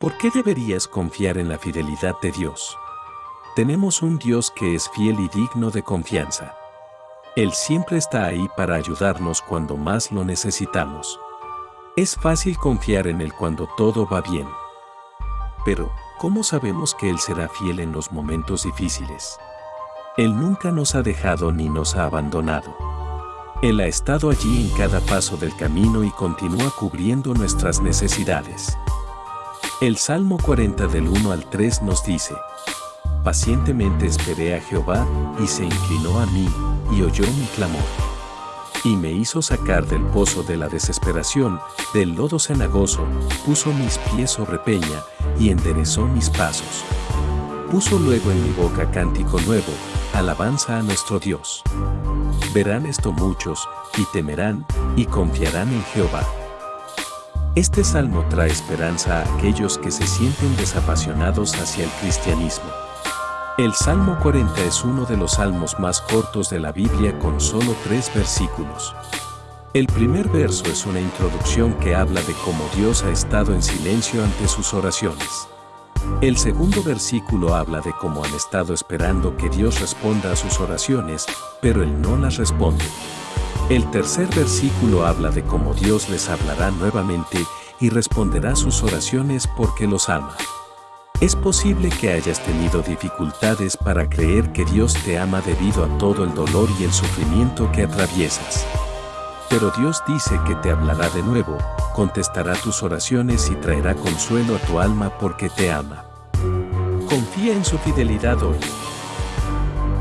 ¿Por qué deberías confiar en la fidelidad de Dios? Tenemos un Dios que es fiel y digno de confianza. Él siempre está ahí para ayudarnos cuando más lo necesitamos. Es fácil confiar en Él cuando todo va bien. Pero, ¿cómo sabemos que Él será fiel en los momentos difíciles? Él nunca nos ha dejado ni nos ha abandonado. Él ha estado allí en cada paso del camino y continúa cubriendo nuestras necesidades. El Salmo 40 del 1 al 3 nos dice, Pacientemente esperé a Jehová, y se inclinó a mí, y oyó mi clamor. Y me hizo sacar del pozo de la desesperación, del lodo cenagoso, puso mis pies sobre peña, y enderezó mis pasos. Puso luego en mi boca cántico nuevo, alabanza a nuestro Dios. Verán esto muchos, y temerán, y confiarán en Jehová. Este salmo trae esperanza a aquellos que se sienten desapasionados hacia el cristianismo. El Salmo 40 es uno de los salmos más cortos de la Biblia con solo tres versículos. El primer verso es una introducción que habla de cómo Dios ha estado en silencio ante sus oraciones. El segundo versículo habla de cómo han estado esperando que Dios responda a sus oraciones, pero Él no las responde. El tercer versículo habla de cómo Dios les hablará nuevamente y responderá sus oraciones porque los ama. Es posible que hayas tenido dificultades para creer que Dios te ama debido a todo el dolor y el sufrimiento que atraviesas. Pero Dios dice que te hablará de nuevo, contestará tus oraciones y traerá consuelo a tu alma porque te ama. Confía en su fidelidad hoy.